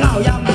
老鸭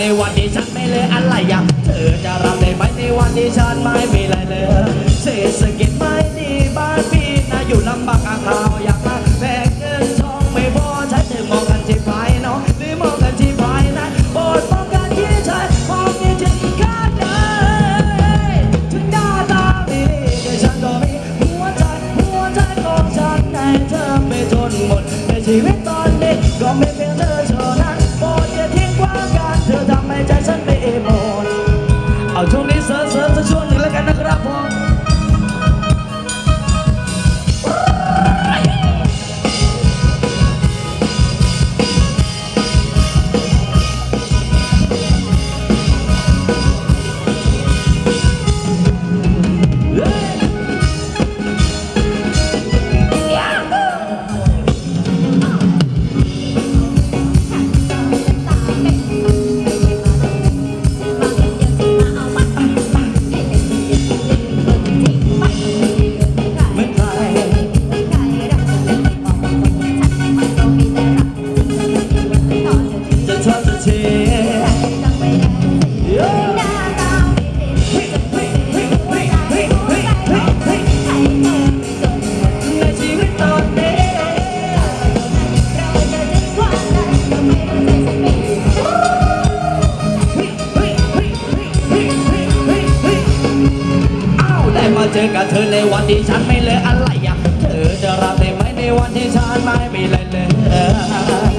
ในวันที่ฉันไม่เลยอะไรอย่างเธอจะรับได้ไหมในวันที่ฉันไม่มีอะไรเลยเศรษฐกิจไม่ดีบ้านพี่นะอยู่ลำบากอะข่าวอยากมาแบกเงินทองไม่พอใช้ถึงมองกันที่ภายนอกหรือมองกันที่ภายในโปรดมองกันที่ใช้มองที่ฉันข้าดินถึงหน้าตาดีแต่ฉันก็มีหัวใจหัวใจของฉันในเธอไม่จนหมดในชีวิตตอนนี้ก็ไม่เป็น จอกับเธอในวันที่ฉันไม่เลยอะไรอะ เธอจะรับได้ไหมในวันที่ฉันไม่มีอะไรเลย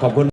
เลยครับขอบคุณ